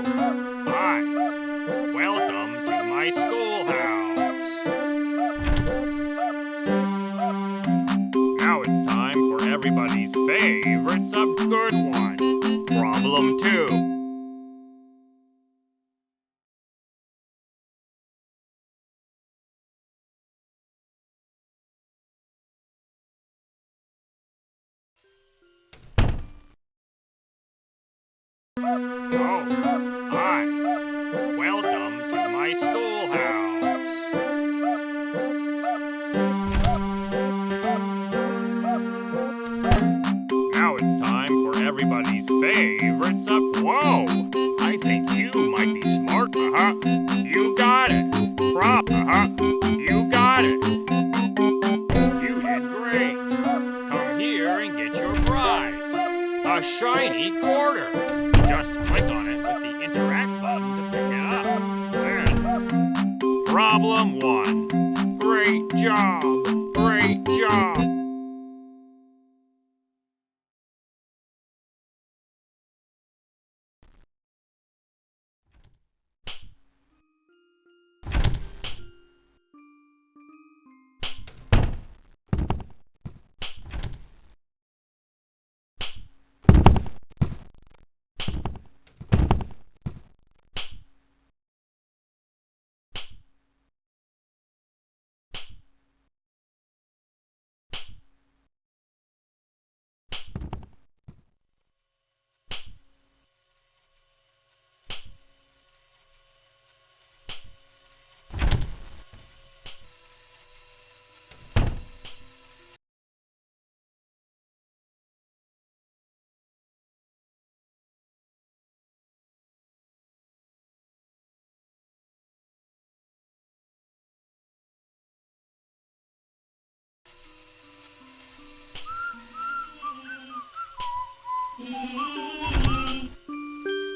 Hi. Welcome to my schoolhouse. Now it's time for everybody's favorite sub good one. Problem two. You got it. Prop. Uh huh. You got it. You did great. Come here and get your prize. A shiny quarter. Just click on it with the interact button to pick it up. Then, problem one. Great job.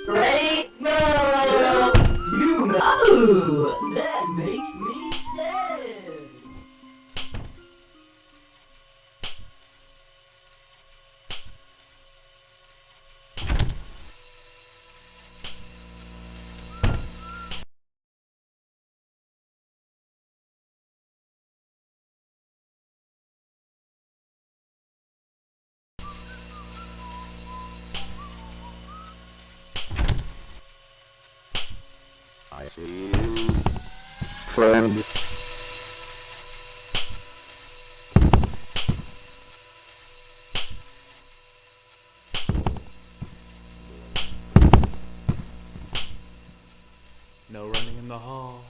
Ready, go! You know oh! I see you, friend. No running in the halls.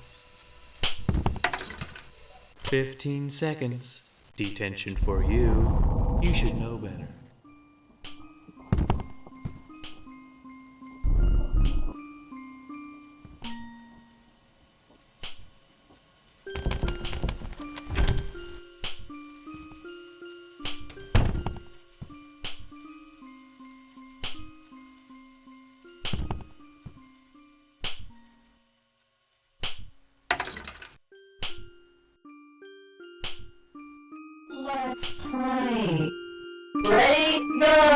15 seconds. Detention for you. You should know better. Ready, go!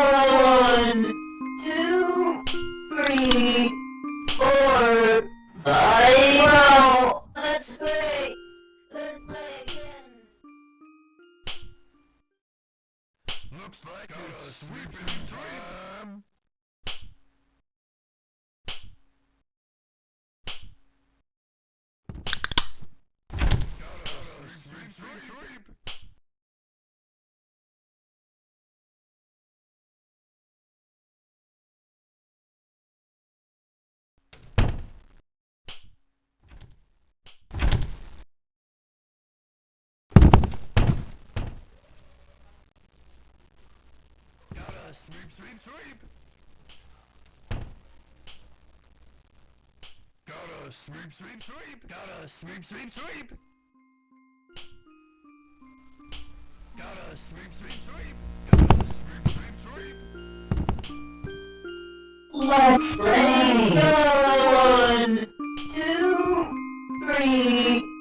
Sweep, sweep, sweep. Gotta sweep, sweep, sweep. Gotta sweep, sweep, sweep. Gotta sweep, sweep, sweep. Gotta sweep, sweep, sweep. Let's play. One, two, three,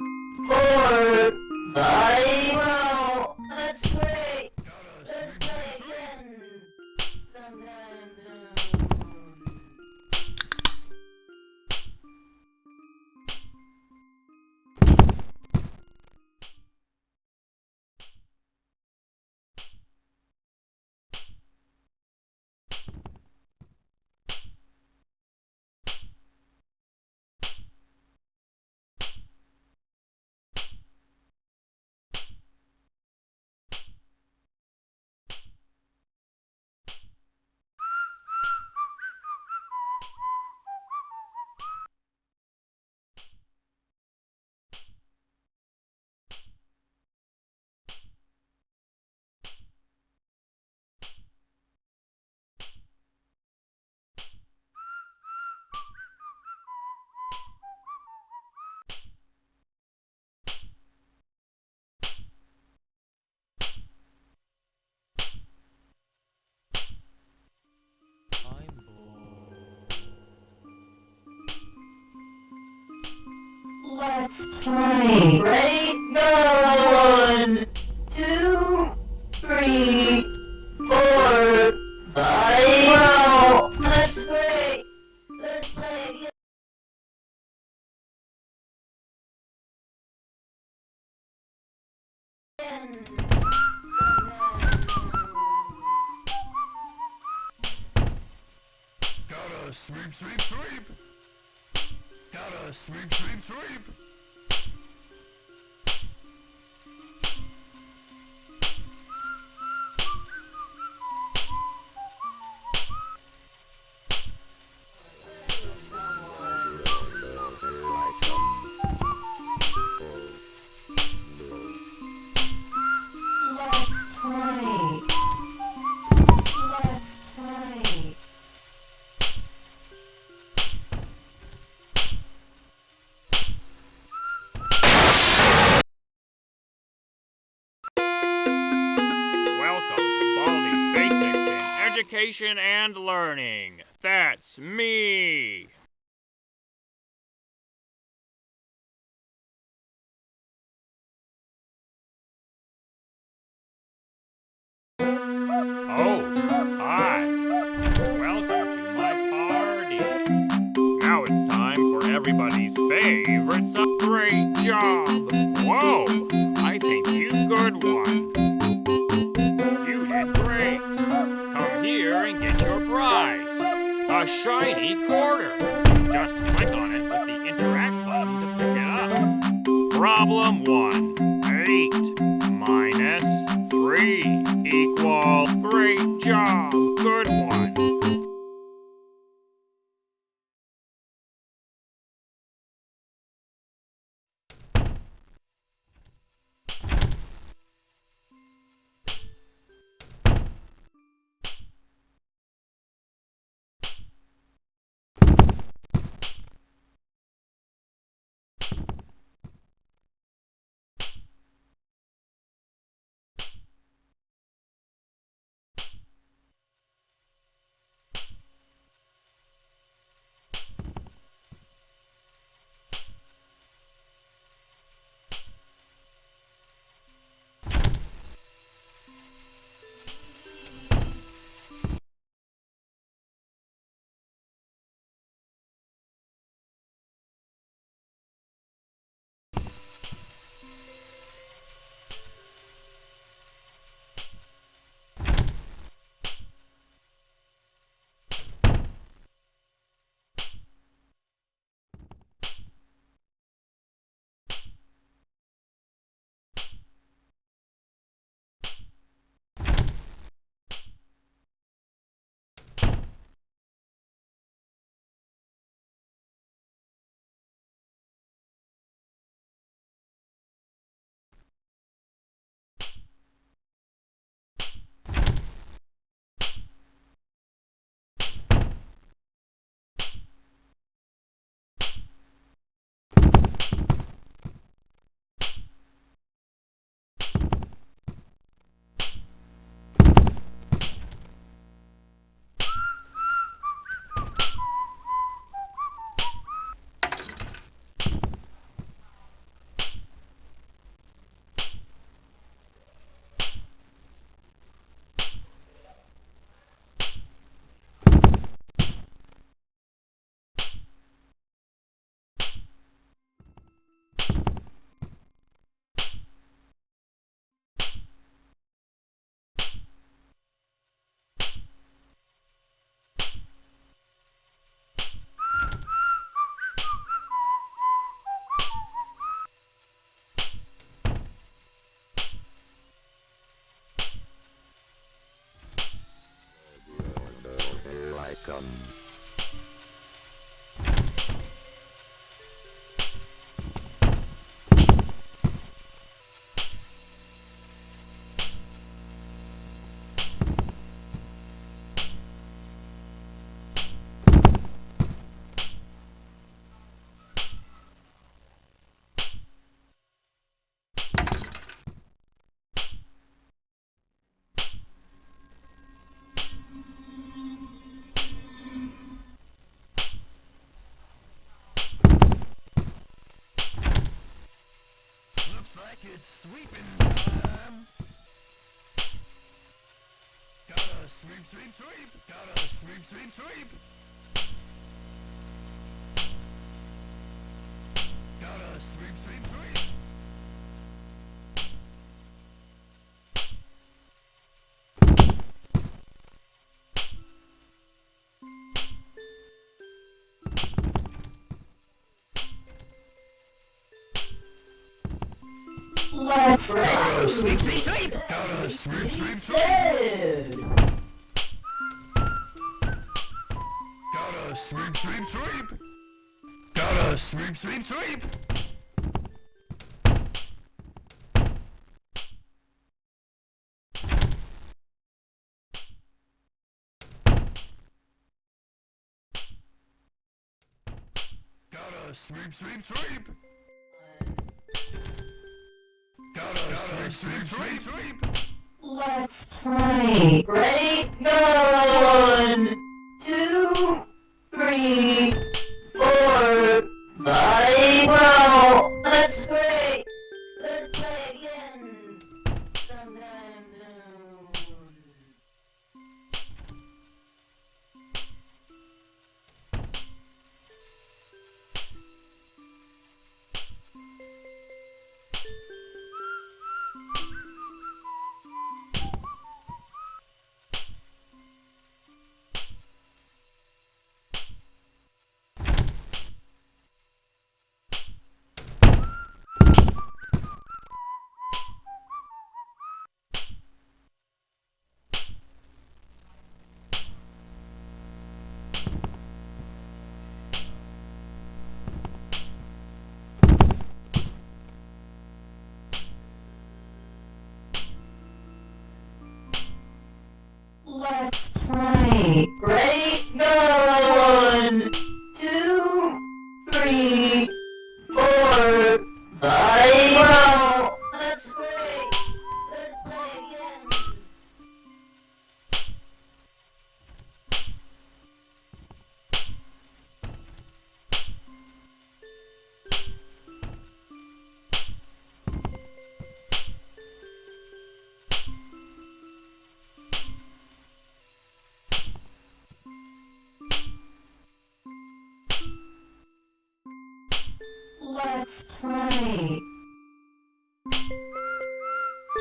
Ready! One, two, three, four, five. That's great. Let's play. Gotta sweep, sweep, sweep. Gotta sweep, sweep, sweep. Education and Learning. That's me. Oh, hi. Welcome to my party. Now it's time for everybody's favorite sub. Great job. Shiny quarter. Just click on it with the interact button to pick it up. Problem one. Like it's sweeping time. Gotta sweep, sweep, sweep. Gotta sweep, sweep, sweep. Gotta sweep, sweep, sweep. Let's sweep, sweep, sweep. Gotta sweep, sweep, sweep. Gotta sweep, sweep, sweep. Gotta sweep, sweep, sweep. Gotta sweep, sweep, sweep. Let's play. Ready? Go! One,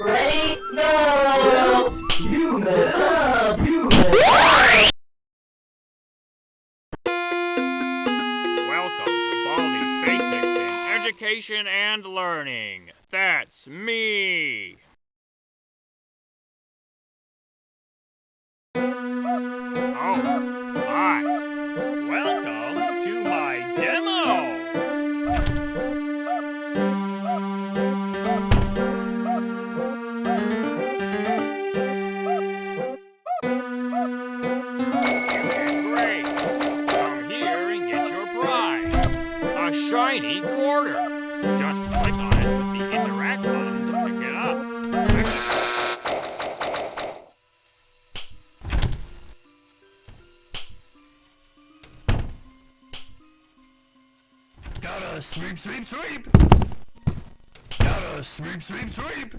Ready? Go! You! Welcome to Baldi's Basics in Education and Learning. That's me. Oh, shiny quarter. Just click on it with the interact button to pick it up. Gotta sweep, sweep, sweep. Gotta sweep, sweep, sweep.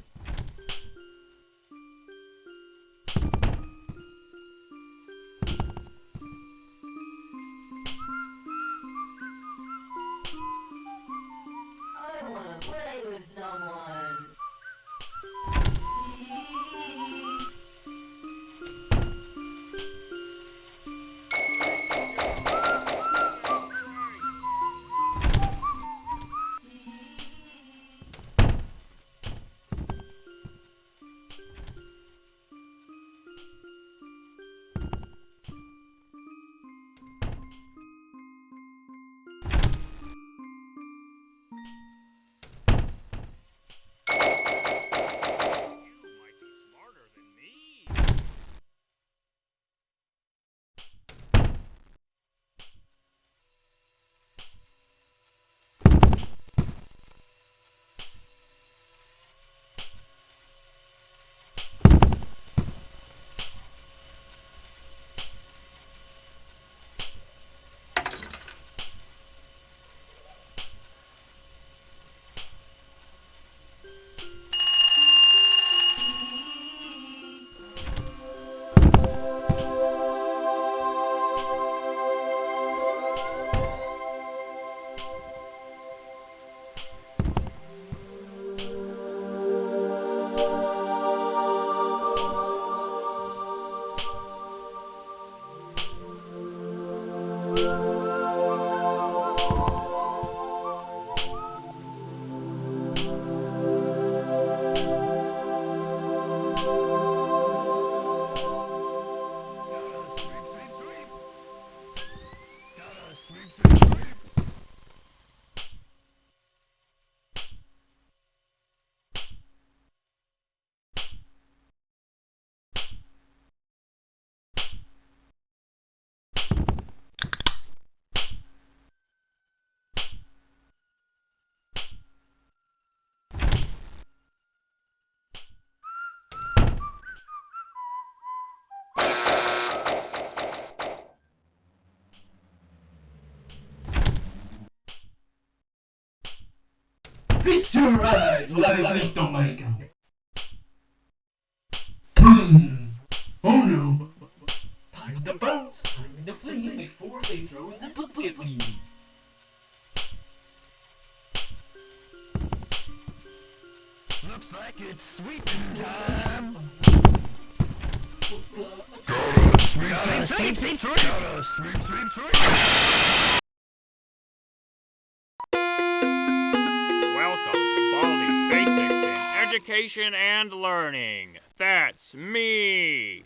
Alright, well, let's don't make 'em. Boom! Hmm. Oh no! Time to bounce! Time to flee before they throw the book at me! Looks like it's sweeping time! Gotta sweep, sweep, sweep, sweep, sweep! Gotta sweep, sweep, sweep! Education and Learning. That's me.